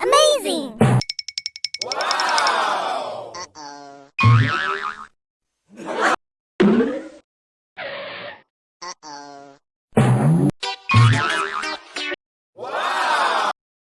Amazing! Wow! Uh-oh.